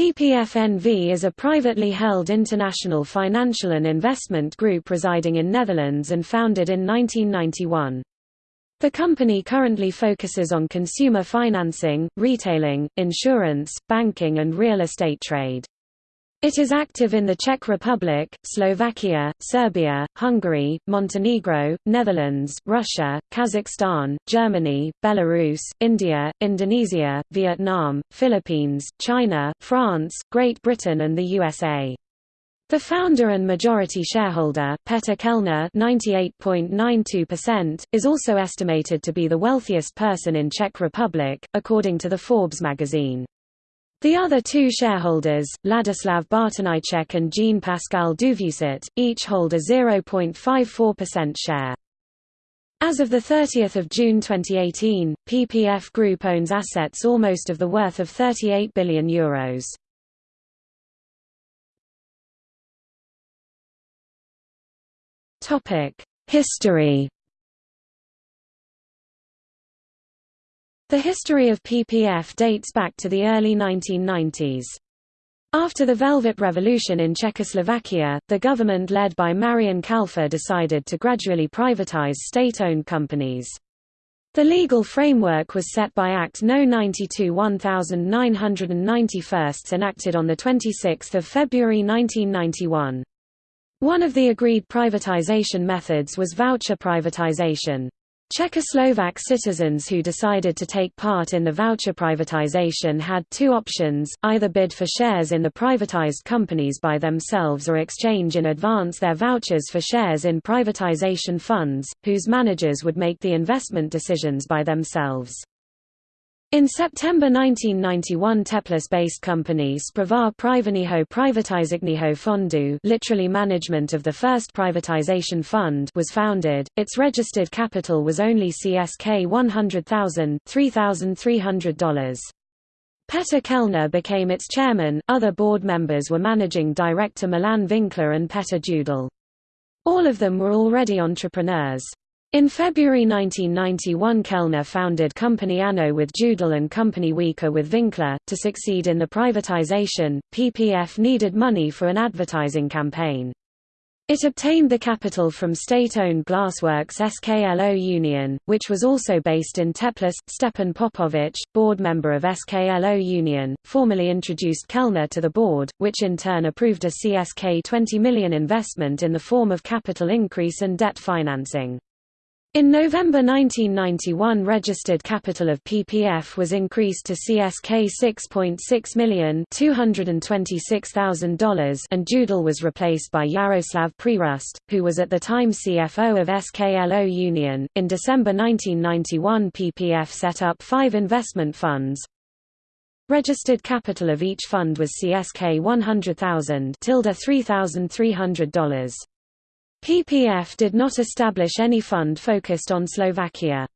PPF-NV is a privately held international financial and investment group residing in Netherlands and founded in 1991. The company currently focuses on consumer financing, retailing, insurance, banking and real estate trade. It is active in the Czech Republic, Slovakia, Serbia, Hungary, Montenegro, Netherlands, Russia, Kazakhstan, Germany, Belarus, India, Indonesia, Vietnam, Philippines, China, France, Great Britain and the USA. The founder and majority shareholder, Petr Kellner (98.92%), is also estimated to be the wealthiest person in Czech Republic, according to the Forbes magazine. The other two shareholders, Ladislav Bartoníček and Jean-Pascal Duvieusart, each hold a 0.54% share. As of 30 June 2018, PPF Group owns assets almost of the worth of €38 billion. Euros. History The history of PPF dates back to the early 1990s. After the Velvet Revolution in Czechoslovakia, the government led by Marian Kalfa decided to gradually privatize state-owned companies. The legal framework was set by Act No. 92 1991 enacted on 26 February 1991. One of the agreed privatization methods was voucher privatization. Czechoslovak citizens who decided to take part in the voucher privatization had two options, either bid for shares in the privatized companies by themselves or exchange in advance their vouchers for shares in privatization funds, whose managers would make the investment decisions by themselves. In September 1991 Teplice-based company Sprava Privaniho Privatizikniho Fondu literally management of the first privatization fund was founded, its registered capital was only CSK 100,000 $3,300. Petr Kellner became its chairman, other board members were managing director Milan Winkler and Petr Judel. All of them were already entrepreneurs. In February 1991 Kellner founded Company Anno with Judel and Company Weaker with Winkler. To succeed in the privatization, PPF needed money for an advertising campaign. It obtained the capital from state-owned Glassworks SKLO Union, which was also based in Teplice. Stepan Popovic, board member of SKLO Union, formally introduced Kellner to the board, which in turn approved a CSK 20 million investment in the form of capital increase and debt financing. In November 1991 registered capital of PPF was increased to CSK 6.6 million $226,000 and Judel was replaced by Yaroslav Prerust, who was at the time CFO of SKLO Union. In December 1991 PPF set up five investment funds. Registered capital of each fund was CSK 100,000 $3,300. PPF did not establish any fund focused on Slovakia.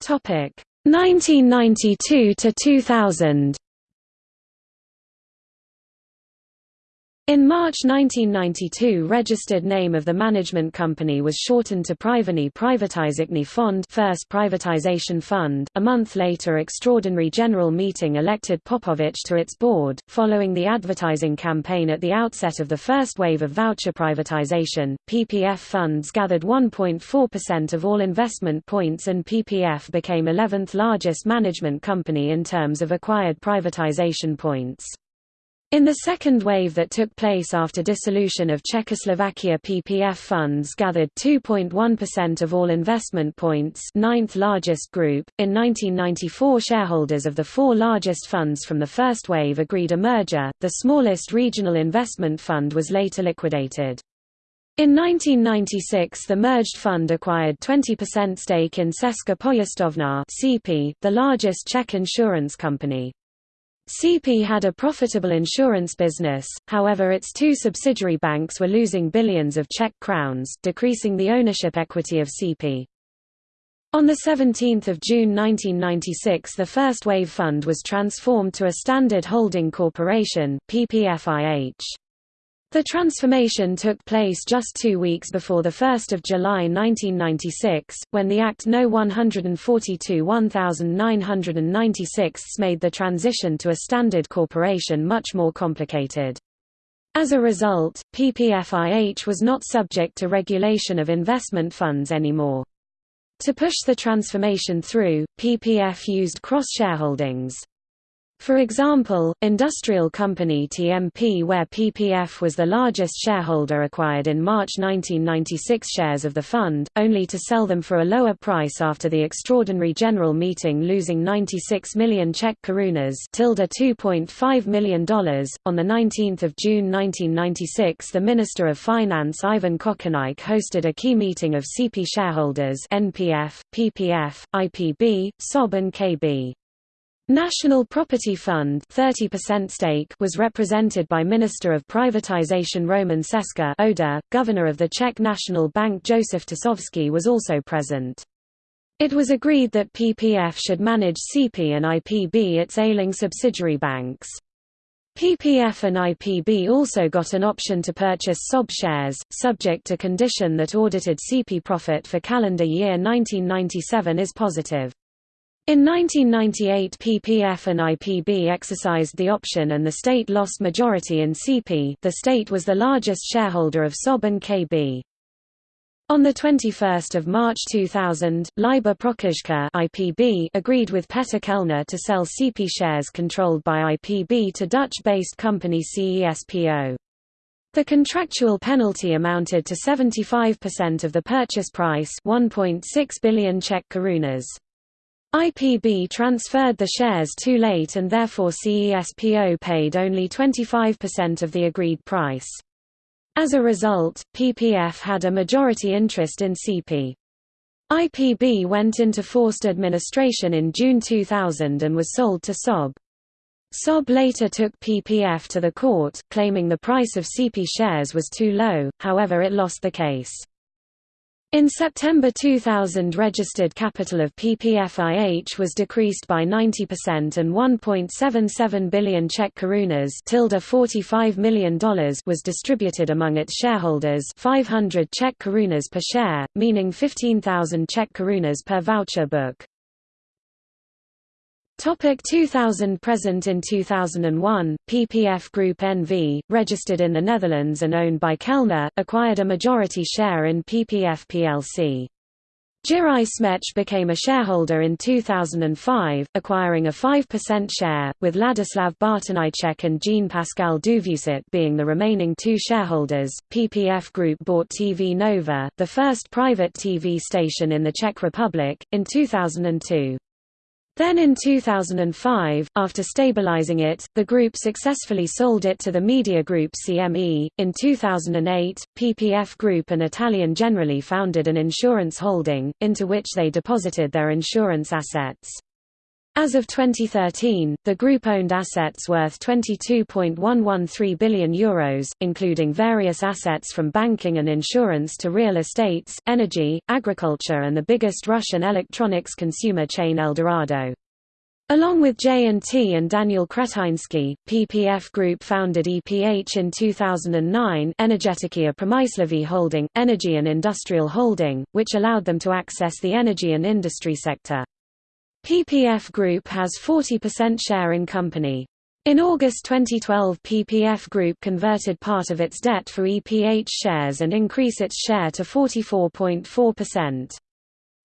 Topic 1992 to 2000. In March 1992 registered name of the management company was shortened to Privani Privatizikny Fond First Privatization Fund. A month later extraordinary general meeting elected Popovich to its board. Following the advertising campaign at the outset of the first wave of voucher privatization, PPF funds gathered 1.4% of all investment points and PPF became 11th largest management company in terms of acquired privatization points. In the second wave that took place after dissolution of Czechoslovakia PPF funds gathered 2.1% of all investment points ninth largest group. In 1994 shareholders of the four largest funds from the first wave agreed a merger, the smallest regional investment fund was later liquidated. In 1996 the merged fund acquired 20% stake in Česká pojišťovna the largest Czech insurance company. CP had a profitable insurance business, however its two subsidiary banks were losing billions of Czech crowns, decreasing the ownership equity of CP. On 17 June 1996 the first wave fund was transformed to a standard holding corporation, PPFIH. The transformation took place just two weeks before 1 July 1996, when the Act No. 142-1996 made the transition to a standard corporation much more complicated. As a result, PPFIH was not subject to regulation of investment funds anymore. To push the transformation through, PPF used cross-shareholdings. For example, industrial company TMP where PPF was the largest shareholder acquired in March 1996 shares of the fund, only to sell them for a lower price after the extraordinary general meeting losing 96 million Czech korunas $2.5 million. On 19 June 1996 the Minister of Finance Ivan Kočárník hosted a key meeting of CP shareholders NPF, PPF, IPB, SOB and KB. National Property Fund 30% stake was represented by Minister of Privatization Roman Seska Oda, Governor of the Czech National Bank Josef Tošovský was also present. It was agreed that PPF should manage CP and IPB its ailing subsidiary banks. PPF and IPB also got an option to purchase SOB shares, subject to condition that audited CP profit for calendar year 1997 is positive. In 1998 PPF and IPB exercised the option and the state lost majority in CP the state was the largest shareholder of SOB and KB. On 21 March 2000, Libor Procházka IPB agreed with Petr Kellner to sell CP shares controlled by IPB to Dutch-based company CESPO. The contractual penalty amounted to 75% of the purchase price 1.6 billion Czech korunas. IPB transferred the shares too late and therefore CESPO paid only 25% of the agreed price. As a result, PPF had a majority interest in CP. IPB went into forced administration in June 2000 and was sold to SOB. SOB later took PPF to the court, claiming the price of CP shares was too low, however it lost the case. In September 2000 registered capital of PPFIH was decreased by 90% and 1.77 billion Czech korunas $45 million was distributed among its shareholders 500 Czech korunas per share, meaning 15,000 Czech korunas per voucher book. Topic 2000 Present in 2001, PPF Group NV, registered in the Netherlands and owned by Kellner, acquired a majority share in PPF plc. Jiří Šmejc became a shareholder in 2005, acquiring a 5% share, with Ladislav Bartoníček and Jean-Pascal Duvieusart being the remaining two shareholders. PPF Group bought TV Nova, the first private TV station in the Czech Republic, in 2002. Then in 2005, after stabilizing it, the group successfully sold it to the media group CME. In 2008, PPF Group and Italian Generali founded an insurance holding, into which they deposited their insurance assets. As of 2013, the group owned assets worth €22.113 billion, Euros, including various assets from banking and insurance to real estates, energy, agriculture and the biggest Russian electronics consumer chain Eldorado. Along with J&T and Daniel Kretinsky, PPF Group founded EPH in 2009 Energetika Promyslovy Holding, Energy and Industrial Holding, which allowed them to access the energy and industry sector. PPF Group has 40% share in company. In August 2012 PPF Group converted part of its debt for EPH shares and increase its share to 44.4%.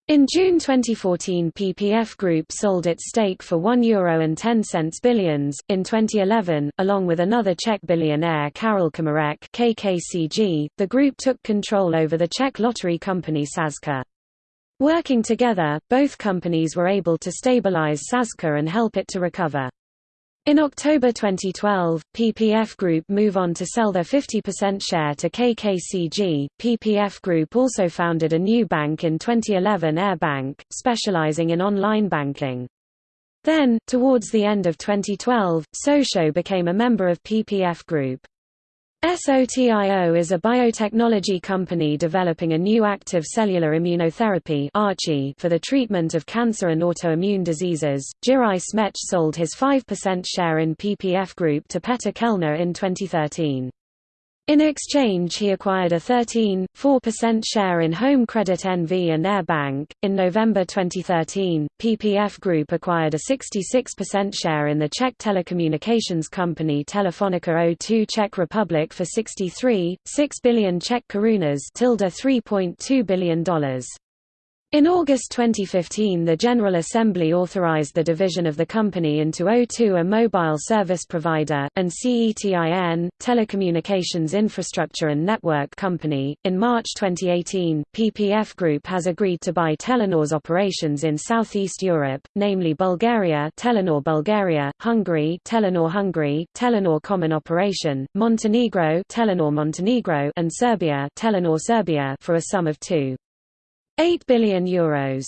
In June 2014 PPF Group sold its stake for €1.10 billions. In 2011, along with another Czech billionaire Karel Komárek KKCG, the group took control over the Czech lottery company Sazka. Working together, both companies were able to stabilize Sazka and help it to recover. In October 2012, PPF Group move on to sell their 50% share to KKCG. PPF Group also founded a new bank in 2011 Air Bank, specializing in online banking. Then, towards the end of 2012, SOTIO became a member of PPF Group. SOTIO is a biotechnology company developing a new active cellular immunotherapy for the treatment of cancer and autoimmune diseases. Jiří Šmejc sold his 5% share in PPF Group to Petr Kellner in 2013. In exchange, he acquired a 13.4% share in Home Credit NV and Air Bank. In November 2013, PPF Group acquired a 66% share in the Czech telecommunications company Telefonica O2 Czech Republic for 63.6 billion Czech korunas, $3.2 billion. In August 2015 the General Assembly authorized the division of the company into O2 a mobile service provider, and CETIN, Telecommunications Infrastructure and Network Company. In March 2018, PPF Group has agreed to buy Telenor's operations in Southeast Europe, namely Bulgaria Telenor Bulgaria, Hungary Telenor Hungary, Telenor Common Operation, Montenegro Telenor Montenegro and Serbia Telenor Serbia for a sum of 2. 8 billion euros